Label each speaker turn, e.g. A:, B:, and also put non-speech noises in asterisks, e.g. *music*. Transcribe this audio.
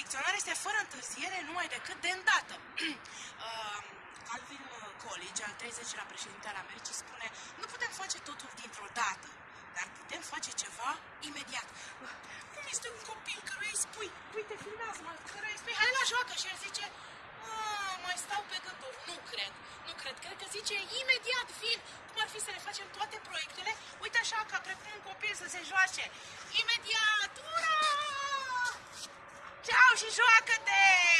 A: este fără întârziere numai decât de îndată. *clears throat* Uh, Calvin College, al 30-lea președinte al Americii, spune nu putem face totul dintr-o dată, dar putem face ceva imediat. Uh, Cum este un copil căruia îi spui, uite, filmează-mă, căruia îi spui, hai la joacă și el zice, "Ah, mai stau pe gânduri, nu cred, nu cred, cred că zice imediat vin, cum ar fi să ne facem toate proiectele, uite așa, ca precum un copil să se joace, imediat, Tchau, Jijoca Day!